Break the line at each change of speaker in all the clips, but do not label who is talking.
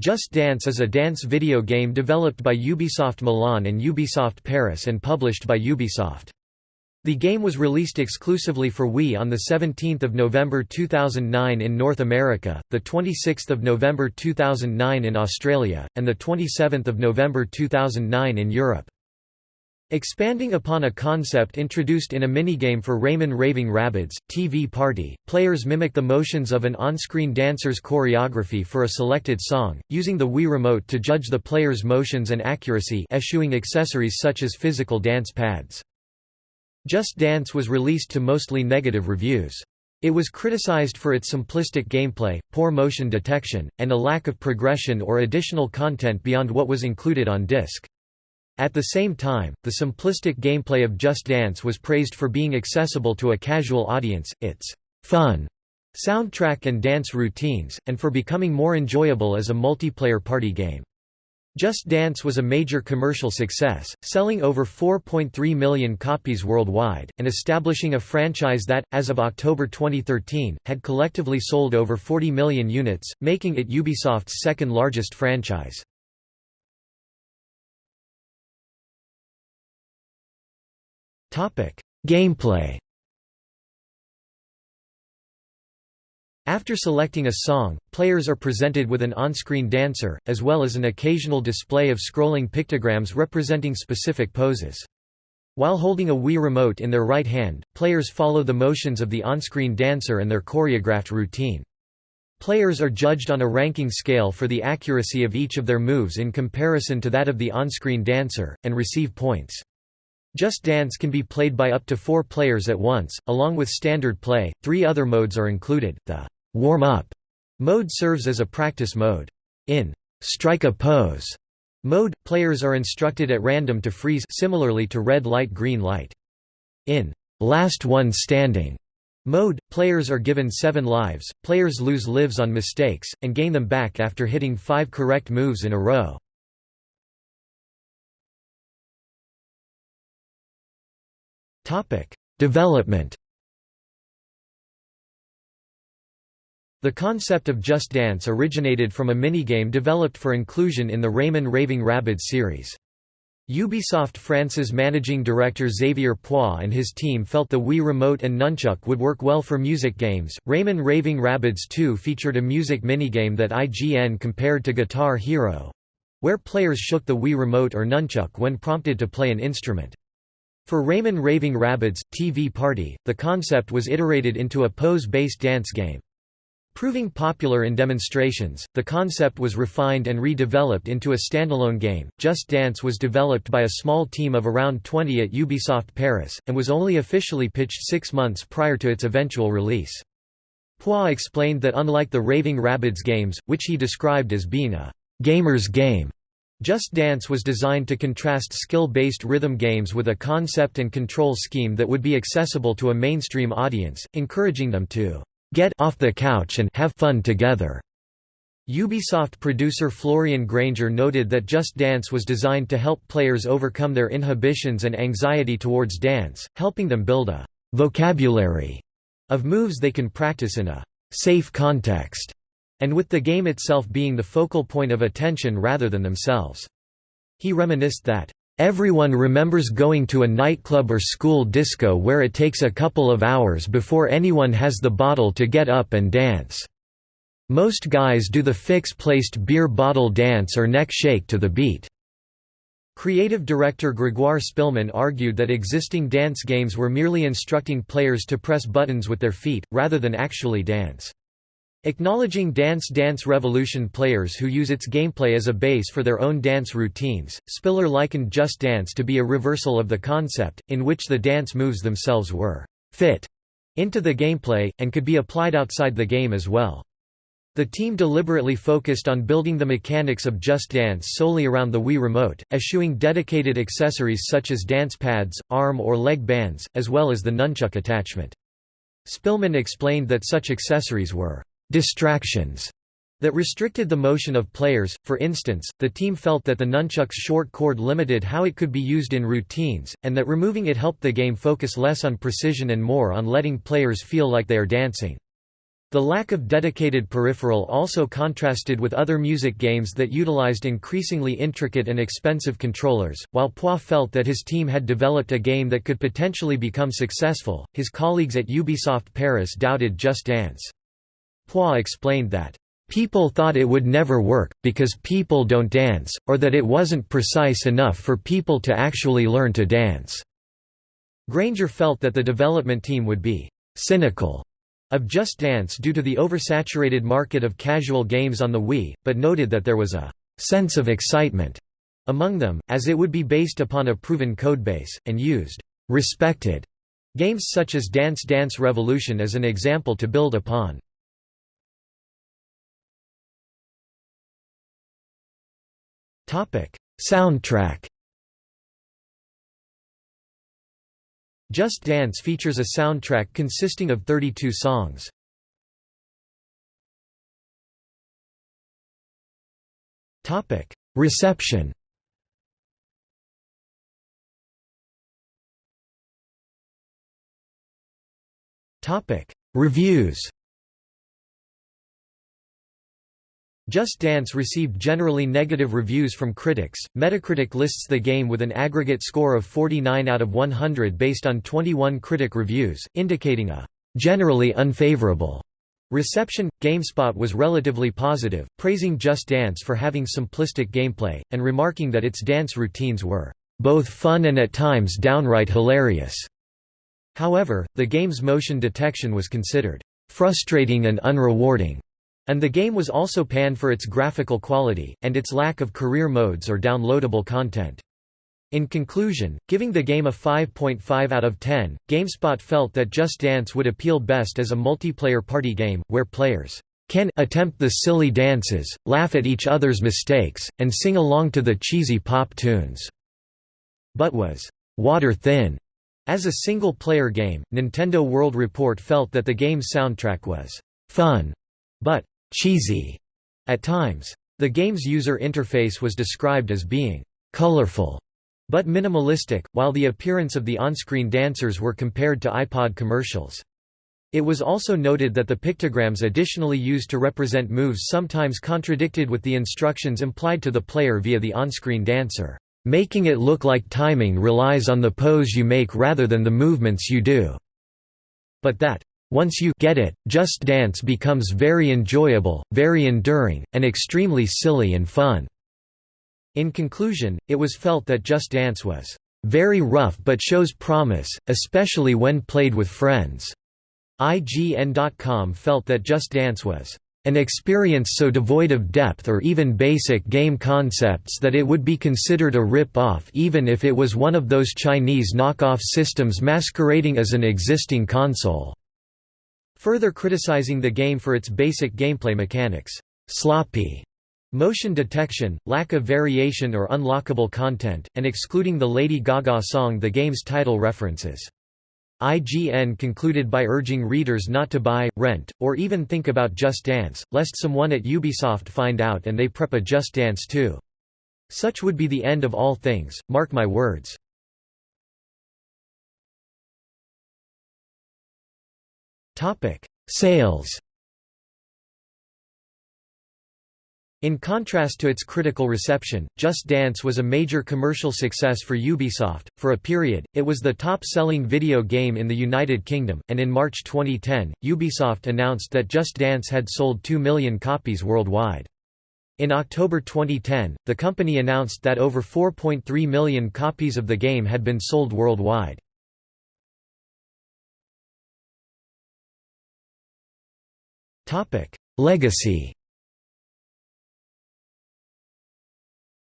Just Dance is a dance video game developed by Ubisoft Milan and Ubisoft Paris and published by Ubisoft. The game was released exclusively for Wii on 17 November 2009 in North America, 26 November 2009 in Australia, and 27 November 2009 in Europe. Expanding upon a concept introduced in a minigame for Rayman Raving Rabbids, TV Party, players mimic the motions of an on-screen dancer's choreography for a selected song, using the Wii Remote to judge the player's motions and accuracy eschewing accessories such as physical dance pads. Just Dance was released to mostly negative reviews. It was criticized for its simplistic gameplay, poor motion detection, and a lack of progression or additional content beyond what was included on disc. At the same time, the simplistic gameplay of Just Dance was praised for being accessible to a casual audience, its fun soundtrack and dance routines, and for becoming more enjoyable as a multiplayer party game. Just Dance was a major commercial success, selling over 4.3 million copies worldwide, and establishing a franchise that, as of October 2013, had collectively sold over 40 million units, making it Ubisoft's second largest franchise. Gameplay After selecting a song, players are presented with an on-screen dancer, as well as an occasional display of scrolling pictograms representing specific poses. While holding a Wii remote in their right hand, players follow the motions of the on-screen dancer and their choreographed routine. Players are judged on a ranking scale for the accuracy of each of their moves in comparison to that of the on-screen dancer, and receive points. Just Dance can be played by up to four players at once, along with standard play. Three other modes are included. The warm up mode serves as a practice mode. In strike a pose mode, players are instructed at random to freeze similarly to red light green light. In last one standing mode, players are given seven lives, players lose lives on mistakes, and gain them back after hitting five correct moves in a row. Development The concept of Just Dance originated from a minigame developed for inclusion in the Rayman Raving Rabbids series. Ubisoft France's managing director Xavier Poix and his team felt the Wii Remote and Nunchuk would work well for music games. Rayman Raving Rabbids 2 featured a music minigame that IGN compared to Guitar Hero where players shook the Wii Remote or Nunchuk when prompted to play an instrument. For Rayman Raving Rabbids TV Party, the concept was iterated into a pose-based dance game. Proving popular in demonstrations, the concept was refined and redeveloped into a standalone game. Just Dance was developed by a small team of around 20 at Ubisoft Paris, and was only officially pitched six months prior to its eventual release. Poix explained that unlike the Raving Rabbids games, which he described as being a gamer's game, just Dance was designed to contrast skill-based rhythm games with a concept and control scheme that would be accessible to a mainstream audience, encouraging them to get off the couch and have fun together. Ubisoft producer Florian Granger noted that Just Dance was designed to help players overcome their inhibitions and anxiety towards dance, helping them build a vocabulary of moves they can practice in a safe context and with the game itself being the focal point of attention rather than themselves. He reminisced that, "...everyone remembers going to a nightclub or school disco where it takes a couple of hours before anyone has the bottle to get up and dance. Most guys do the fix-placed beer bottle dance or neck shake to the beat." Creative director Grégoire Spillmann argued that existing dance games were merely instructing players to press buttons with their feet, rather than actually dance. Acknowledging Dance Dance Revolution players who use its gameplay as a base for their own dance routines, Spillmann likened Just Dance to be a reversal of the concept, in which the dance moves themselves were «fit» into the gameplay, and could be applied outside the game as well. The team deliberately focused on building the mechanics of Just Dance solely around the Wii Remote, eschewing dedicated accessories such as dance pads, arm or leg bands, as well as the nunchuck attachment. Spillmann explained that such accessories were distractions that restricted the motion of players. For instance, the team felt that the nunchuck's short cord limited how it could be used in routines, and that removing it helped the game focus less on precision and more on letting players feel like they are dancing. The lack of dedicated peripheral also contrasted with other music games that utilized increasingly intricate and expensive controllers. While Poix felt that his team had developed a game that could potentially become successful, his colleagues at Ubisoft Paris doubted Just Dance. Poix explained that, People thought it would never work, because people don't dance, or that it wasn't precise enough for people to actually learn to dance." Granger felt that the development team would be «cynical» of Just Dance due to the oversaturated market of casual games on the Wii, but noted that there was a «sense of excitement» among them, as it would be based upon a proven codebase, and used «respected» games such as Dance Dance Revolution as an example to build upon. Soundtrack Just Dance features a soundtrack consisting of 32 songs. Topic: Reception. Topic: Reviews. Just Dance received generally negative reviews from critics. Metacritic lists the game with an aggregate score of 49 out of 100 based on 21 critic reviews, indicating a generally unfavorable reception. GameSpot was relatively positive, praising Just Dance for having simplistic gameplay, and remarking that its dance routines were both fun and at times downright hilarious. However, the game's motion detection was considered frustrating and unrewarding. And the game was also panned for its graphical quality, and its lack of career modes or downloadable content. In conclusion, giving the game a 5.5 out of 10, GameSpot felt that Just Dance would appeal best as a multiplayer party game, where players can attempt the silly dances, laugh at each other's mistakes, and sing along to the cheesy pop tunes. But was water thin. As a single-player game, Nintendo World Report felt that the game's soundtrack was fun, but cheesy at times. The game's user interface was described as being colorful but minimalistic, while the appearance of the on-screen dancers were compared to iPod commercials. It was also noted that the pictograms additionally used to represent moves sometimes contradicted with the instructions implied to the player via the on-screen dancer, making it look like timing relies on the pose you make rather than the movements you do, but that once you get it, Just Dance becomes very enjoyable, very enduring, and extremely silly and fun." In conclusion, it was felt that Just Dance was "...very rough but shows promise, especially when played with friends." IGN.com felt that Just Dance was an experience so devoid of depth or even basic game concepts that it would be considered a rip-off even if it was one of those Chinese knockoff systems masquerading as an existing console. Further criticizing the game for its basic gameplay mechanics, sloppy motion detection, lack of variation or unlockable content, and excluding the Lady Gaga song the game's title references. IGN concluded by urging readers not to buy, rent, or even think about Just Dance, lest someone at Ubisoft find out and they prep a Just Dance too. Such would be the end of all things, mark my words. Sales In contrast to its critical reception, Just Dance was a major commercial success for Ubisoft. For a period, it was the top selling video game in the United Kingdom, and in March 2010, Ubisoft announced that Just Dance had sold 2 million copies worldwide. In October 2010, the company announced that over 4.3 million copies of the game had been sold worldwide. Legacy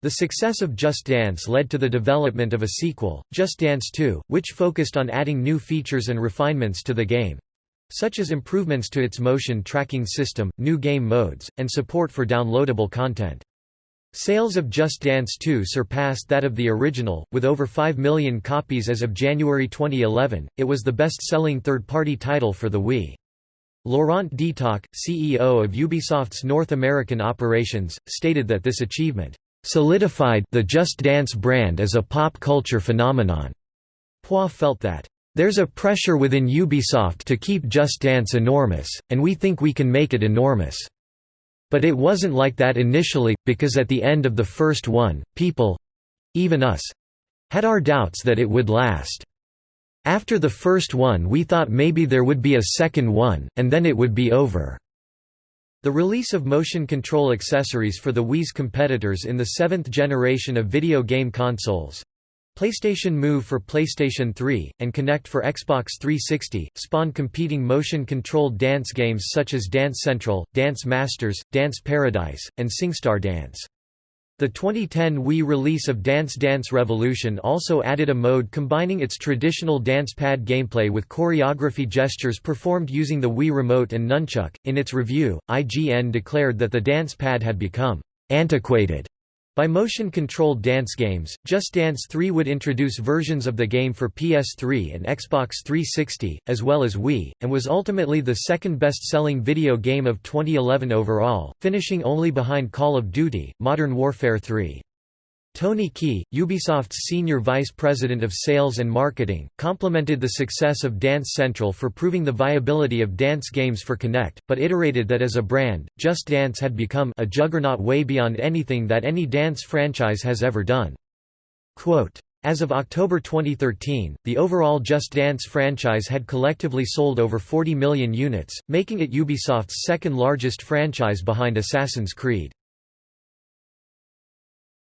The success of Just Dance led to the development of a sequel, Just Dance 2, which focused on adding new features and refinements to the game such as improvements to its motion tracking system, new game modes, and support for downloadable content. Sales of Just Dance 2 surpassed that of the original, with over 5 million copies as of January 2011. It was the best selling third party title for the Wii. Laurent Detoc, CEO of Ubisoft's North American operations, stated that this achievement solidified the Just Dance brand as a pop culture phenomenon. Poix felt that There's a pressure within Ubisoft to keep Just Dance enormous, and we think we can make it enormous. But it wasn't like that initially, because at the end of the first one, people—even us—had our doubts that it would last. After the first one we thought maybe there would be a second one, and then it would be over." The release of motion control accessories for the Wii's competitors in the seventh generation of video game consoles PlayStation Move for PlayStation 3, and Kinect for Xbox 360, spawned competing motion-controlled dance games such as Dance Central, Dance Masters, Dance Paradise, and SingStar Dance. The 2010 Wii release of Dance Dance Revolution also added a mode combining its traditional dance pad gameplay with choreography gestures performed using the Wii Remote and Nunchuk. In its review, IGN declared that the dance pad had become antiquated by motion-controlled dance games, Just Dance 3 would introduce versions of the game for PS3 and Xbox 360, as well as Wii, and was ultimately the second best-selling video game of 2011 overall, finishing only behind Call of Duty, Modern Warfare 3. Tony Key, Ubisoft's senior vice president of sales and marketing, complimented the success of Dance Central for proving the viability of dance games for Kinect, but iterated that as a brand, Just Dance had become a juggernaut way beyond anything that any dance franchise has ever done. Quote, as of October 2013, the overall Just Dance franchise had collectively sold over 40 million units, making it Ubisoft's second largest franchise behind Assassin's Creed.